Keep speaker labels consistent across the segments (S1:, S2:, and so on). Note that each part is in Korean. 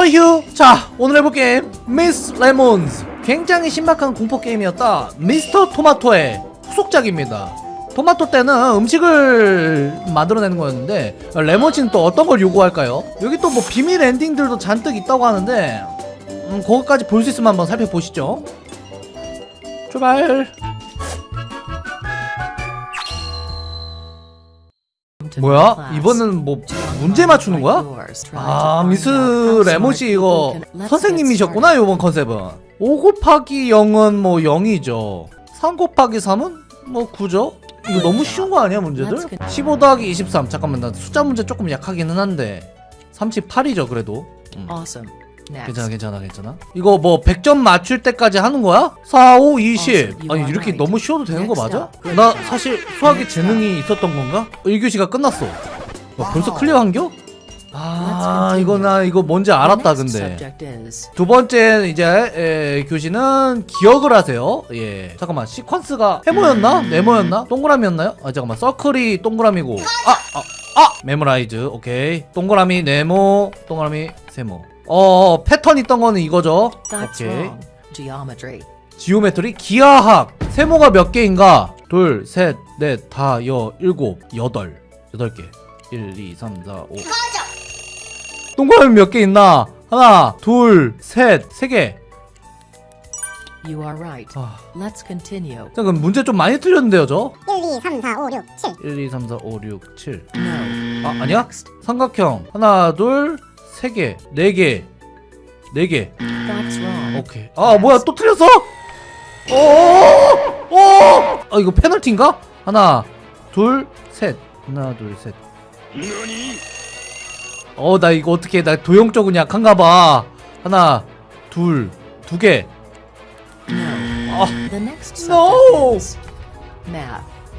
S1: 어휴 자 오늘 해볼 게임 미스 레몬즈 굉장히 신박한 공포 게임이었다. 미스터 토마토의 후속작입니다. 토마토 때는 음식을 만들어내는 거였는데 레몬즈는 또 어떤 걸 요구할까요? 여기 또 뭐 비밀 엔딩들도 잔뜩 있다고 하는데 음, 그거까지 볼 수 있으면 한번 살펴보시죠. 출발 뭐야? 이번은 뭐 문제 맞추는 거야? 아 미스 레몬씨 이거 선생님이셨구나 요번 컨셉은. 5 곱하기 0은 뭐 0이죠. 3 곱하기 3은 뭐 9죠? 이거 너무 쉬운 거 아니야 문제들? 15 더하기 23 잠깐만 나 숫자 문제 조금 약하기는 한데. 38이죠 그래도. 음.
S2: Next.
S1: 괜찮아 괜찮아 괜찮아 이거 뭐 100점 맞출 때까지 하는 거야? 4, 5, 20 아니 이렇게 너무 쉬워도 되는 거 맞아? 나 사실 수학에 재능이 있었던 건가? 1교시가 끝났어 와, 벌써 clear한겨? 아 이거 나 이거 뭔지 알았다 근데 두 번째 이제 에, 교시는 기억을 하세요 예 잠깐만 시퀀스가 세모였나? 네모였나? 동그라미였나요? 아 잠깐만 circle이 동그라미고 아! 아! 아! memorize 오케이 동그라미 네모 동그라미 세모 어 패턴 있던 거는 이거죠
S2: that's
S1: 오케이
S2: wrong. Geometry.
S1: geometry 기하학 세모가 몇 개인가? 둘, 셋, 넷, 다, 여, 일곱, 여덟 여덟 개 1, 2, 3, 4, 5 동그라미 몇 개 있나? 하나, 둘, 셋, 세 개.
S2: You are right.
S1: 아,
S2: Let's continue.
S1: 자, 그럼 문제 좀 많이 틀렸는데요, 저?
S3: 1, 2, 3, 4, 5, 6, 7
S1: 1, 2, 3, 4, 5, 6, 7.
S2: No.
S1: 아, 아니야? 삼각형. 하나, 둘, 세 개, 네 개, 네 개.
S2: That's wrong.
S1: 오케이. 아, 뭐야, 또 틀렸어? 오! 오! 아, 이거 페널티인가? 하나, 둘, 셋. 하나, 둘, 셋. 어, 나 이거 어떻게, 나 도형적은 약한가 봐. 하나, 둘, 두 개.
S2: No.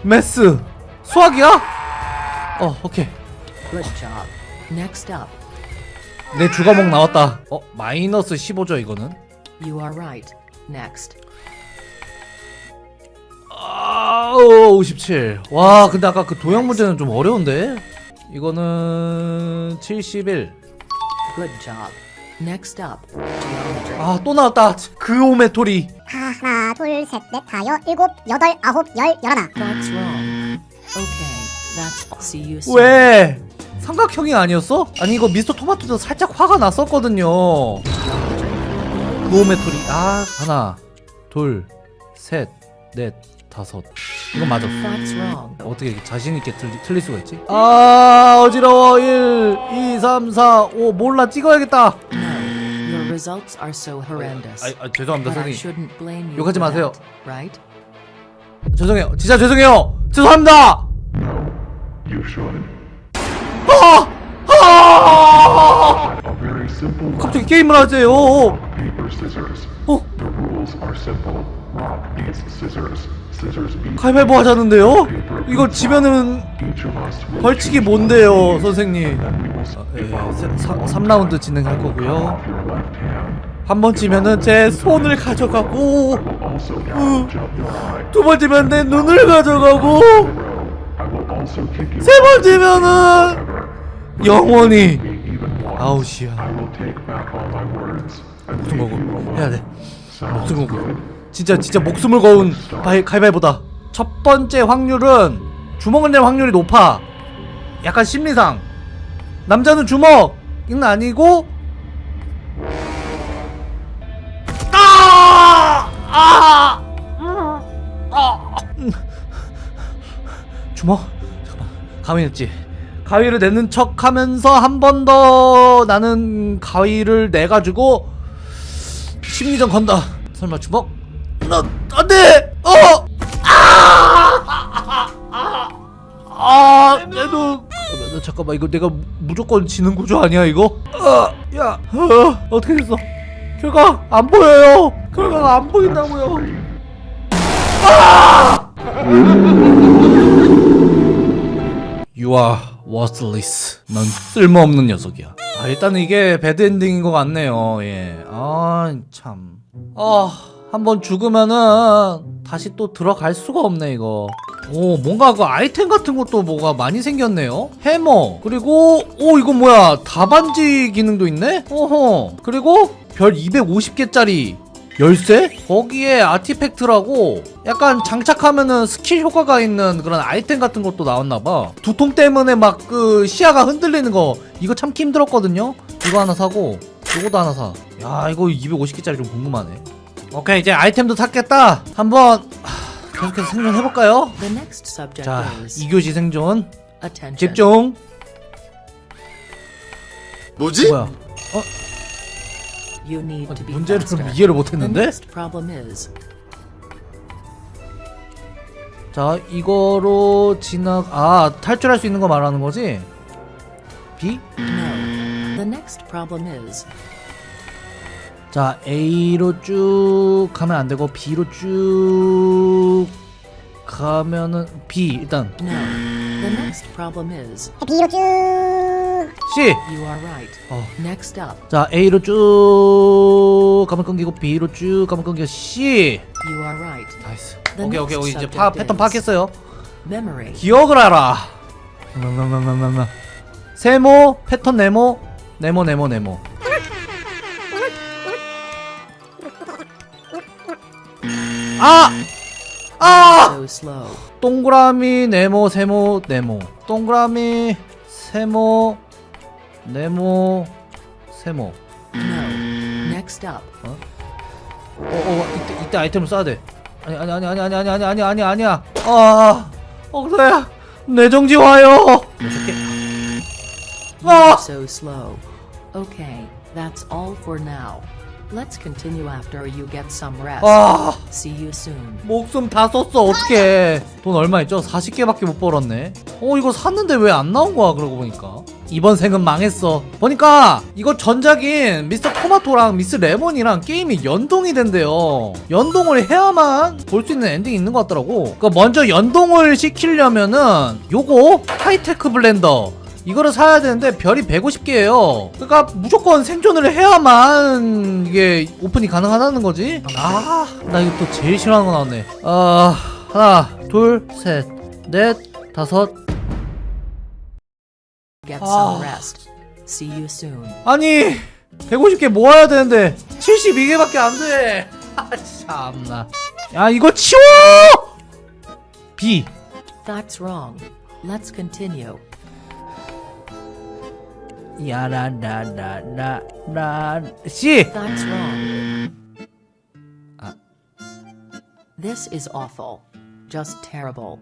S1: 메스. 수학이야? 어, 오케이.
S2: Good job. Next up.
S1: 내 주과목 나왔다. 어, 마이너스 15죠, 이거는?
S2: You are right. Next.
S1: 아, 57. 와, 근데 아까 그 도형 문제는 좀 어려운데? 이거는 71.
S2: Good job. Next up. Geometry.
S1: 아, 또 나왔다. 그오메토리.
S3: 하나, 둘, 셋, 넷, 다여, 일곱, 여덟, 아홉, 열, 열하나
S2: That's wrong. Okay. That's see you soon.
S1: 왜? 삼각형이 아니었어? 아니, 이거 미스터 토마토도 살짝 화가 났었거든요. 그오메토리. 아, 하나, 둘, 셋, 넷, 다섯. 이건 맞았어. 어떻게 이렇게 자신있게 틀리, 틀릴 수가 있지? 아, 어지러워. 1, 2, 3, 4, 5. 몰라, 찍어야겠다.
S2: No. Your results are so horrendous.
S1: 아, 아 죄송합니다, 선생님.
S2: shouldn't blame you.
S1: 욕하지 마세요.
S2: right?
S1: 죄송해요. 진짜 죄송해요. 죄송합니다.
S4: You should.
S1: 아! 아! 갑자기 게임을
S4: scissors.
S1: 어?
S4: Beat.
S1: 가위바위보 하자는데요? 이거 지면은 벌칙이 뭔데요. 선생님?
S4: Then we will split
S1: 예,
S4: off
S1: 3라운드 진행할 거고요.
S4: off your left hand.
S1: 한번 지면은 제 손을 가져가고
S4: will also gouge out your eye.
S1: 두번 지면 내 눈을 가져가고
S4: I will also kick you
S1: 세번 지면은. 영원히
S4: and
S1: 목숨 걸고
S4: you alone.
S1: 해야 돼.
S4: Sounds
S1: 목숨 걸고. 진짜 진짜 목숨을 거운 바이, 가위바위보다 첫 번째 확률은 주먹을 낼 확률이 높아 약간 심리상 남자는 주먹은 아니고 아! 아! 아! 음. 주먹? 잠깐만 가위냈지 가위를 내는 척 하면서 한 번 더 나는 가위를 내가지고 심리전 건다 설마 주먹? 나 안돼! 어! 아! 아! 내 눈! 잠깐만, 잠깐만 이거 내가 무조건 지는 구조 아니야 이거? 아! 야! 어, 어떻게 됐어? 결과 안 보여요! 결과가 안 보인다고요! 아! Worthless. 넌 쓸모없는 녀석이야. 아, 일단 이게 배드 엔딩인 것 같네요. 예. 아, 참. 아, 한번 죽으면은 다시 또 들어갈 수가 없네 이거 오 뭔가 그 아이템 같은 것도 뭐가 많이 생겼네요 해머 그리고 오 이거 뭐야 다반지 기능도 있네 오호 그리고 별 250개짜리 열쇠? 거기에 아티팩트라고 약간 장착하면은 스킬 효과가 있는 그런 아이템 같은 것도 나왔나봐. 두통 때문에 막 그 시야가 흔들리는 거. 이거 참기 힘들었거든요? 이거 하나 사고 요거도 하나 사 야 이거 250개짜리 좀 궁금하네. 오케이 이제 아이템도 샀겠다. 한번 하, 계속해서 생존해볼까요? 자
S2: is
S1: 2교시 생존.
S2: attention.
S1: 집중.
S5: 뭐지?
S1: 뭐야
S2: You need to be
S1: 문제를
S2: faster.
S1: 이해를
S2: The
S1: 못했는데?
S2: next problem is
S1: 자 이거로 지나 아 탈출할 수 있는 거 말하는 거지? B?
S2: no. The next problem is
S1: 자 A로 쭉 가면 안 되고 B로 쭉 가면은 B 일단
S2: no. The next problem is
S3: B로 쭉
S1: C
S2: you are right.
S1: 어.
S2: Next up,
S1: 자 A로 쭉 가면 끊기고 B로 쭉 가면 끊기고 C
S2: you are right. nice
S1: 오케이 오케이 오케이 이제 파, 패턴 파악했어요
S2: Memory.
S1: 기억을 알아. 세모 패턴 네모 네모 네모 네모 아! 아! 동그라미 네모 세모 네모 동그라미 세모 네모 세모.
S2: No. Next up,
S1: 어어 이때 이때 아이템을 써야 돼. 아니 아니 아니 아니 아니 아니 아니 아니 아니 아니야. 아 억서야 내 정지 와요. 아.
S2: so slow. Okay, that's all for now. Let's continue after you get some rest.
S1: 아,
S2: See you soon.
S1: 목숨 다 썼어 어떡해. 돈 얼마 있죠? 40개밖에 못 벌었네. 어 이거 샀는데 왜 안 나온 거야 그러고 보니까. 이번 생은 망했어. 보니까 이거 전작인 미스터 토마토랑 미스 레몬이랑 게임이 연동이 된대요. 연동을 해야만 볼 수 있는 엔딩이 있는 것 같더라고. 그러니까 먼저 연동을 시키려면은 요거 하이테크 블렌더 이거를 사야 되는데 별이 150개예요. 그러니까 무조건 생존을 해야만 이게 오픈이 가능하다는 거지. 아, 나 이거 또 제일 싫어하는 거 나왔네. 아, 하나, 둘, 셋, 넷, 다섯.
S2: Soon.
S1: 아니, 150개 모아야 되는데 72개밖에 안 돼. 아, 참나. 야, 이거 치워! B.
S2: That's wrong. Let's continue.
S1: 야라라라라라 C.
S2: That's wrong.
S1: Ah.
S2: This is awful. Just terrible.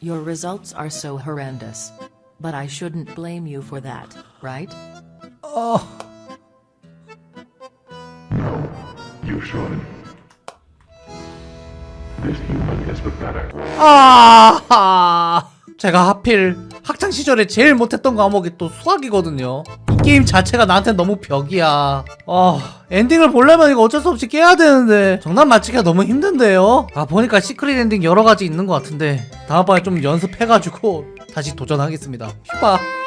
S2: Your results are so horrendous. But I shouldn't blame you for that, right?
S1: 어.
S4: No, you should. This human is pathetic.
S1: 아, 제가 하필 학창 시절에 제일 못했던 과목이 또 수학이거든요. 이 게임 자체가 나한테 너무 벽이야. 아, 엔딩을 보려면 이거 어쩔 수 없이 깨야 되는데 정답 맞히기가 너무 힘든데요. 아, 보니까 secret 엔딩 여러 가지 있는 것 같은데 다음번에 좀 연습해가지고 다시 도전하겠습니다. 휴바.